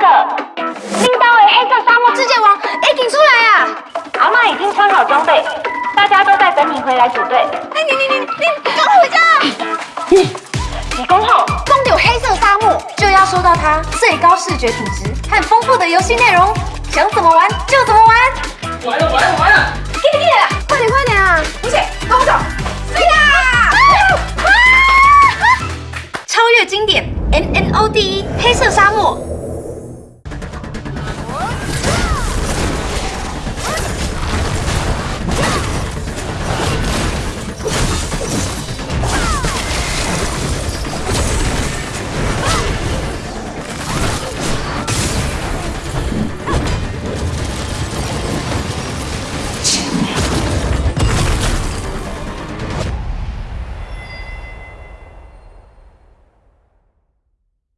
个，拎刀黑色沙漠世界王，哎，你出来啊！阿妈已经穿好装备，大家都在等你回来组队。哎，你你你你，赶快回家！几公后，光有黑色沙漠就要收到它最高视觉品质和丰富的游戏内容，想怎么玩就怎么玩。完了完了完了！给你，快点快点啊！不是，跟我走。对呀！超越经典，N N O 第一，黑色沙漠。